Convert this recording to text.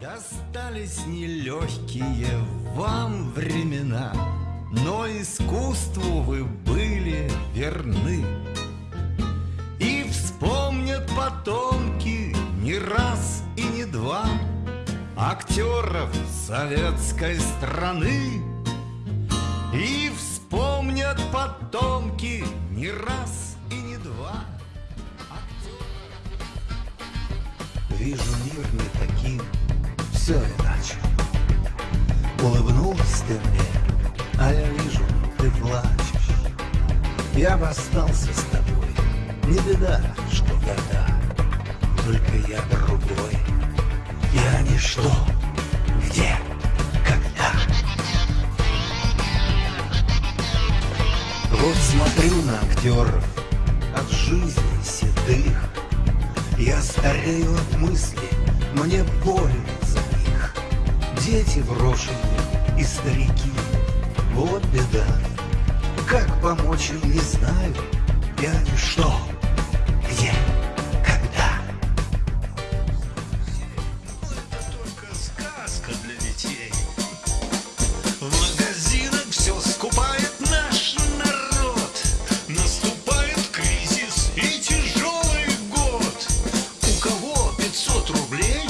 Достались нелегкие вам времена, Но искусству вы были верны. И вспомнят потомки не раз и не два Актеров советской страны. И вспомнят потомки не раз и не два Вижу мир не таким, все иначе Улыбнулась ты мне, а я вижу, ты плачешь. Я бы остался с тобой, не беда, что года Только я другой, я ничто, где, когда? Вот смотрю на актеров от жизни седых. Я старею от мысли, мне больно дети брошенные и старики. Вот беда, как помочь им не знаю, я и что, где, когда. Ну, это только сказка для детей. В магазинах все скупает наш народ. Наступает кризис и тяжелый год. У кого 500 рублей?